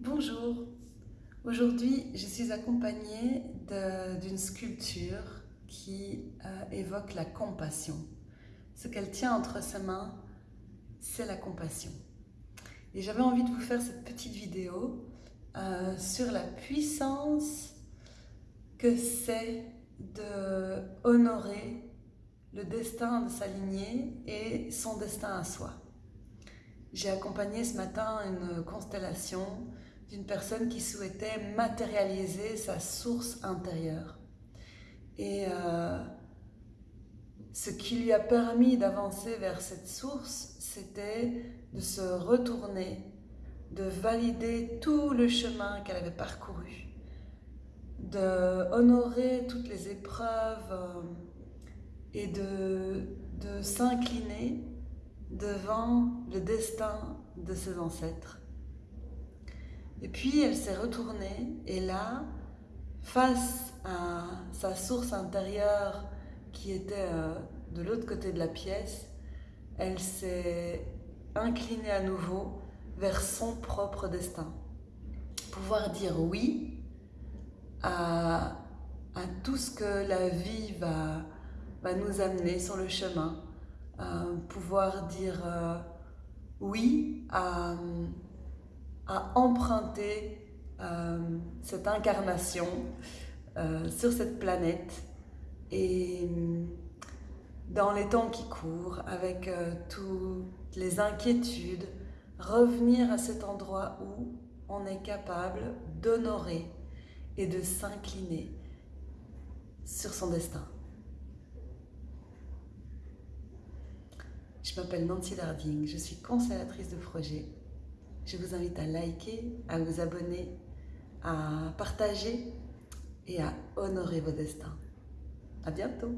Bonjour, aujourd'hui je suis accompagnée d'une sculpture qui euh, évoque la compassion. Ce qu'elle tient entre ses mains, c'est la compassion. Et j'avais envie de vous faire cette petite vidéo euh, sur la puissance que c'est de honorer le destin de sa lignée et son destin à soi. J'ai accompagné ce matin une constellation d'une personne qui souhaitait matérialiser sa source intérieure. Et euh, ce qui lui a permis d'avancer vers cette source, c'était de se retourner, de valider tout le chemin qu'elle avait parcouru, de honorer toutes les épreuves euh, et de, de s'incliner devant le destin de ses ancêtres. Et puis elle s'est retournée et là, face à sa source intérieure qui était euh, de l'autre côté de la pièce, elle s'est inclinée à nouveau vers son propre destin. Pouvoir dire oui à, tout ce que la vie va, nous amener sur le chemin, euh, pouvoir dire euh, oui à, à emprunter euh, cette incarnation sur cette planète et dans les temps qui courent, avec toutes les inquiétudes, revenir à cet endroit où on est capable d'honorer et de s'incliner sur son destin. Je m'appelle Nancy Darding, je suis consellatrice de projet. Je vous invite à liker, à vous abonner, à partager et à honorer vos destins. À bientôt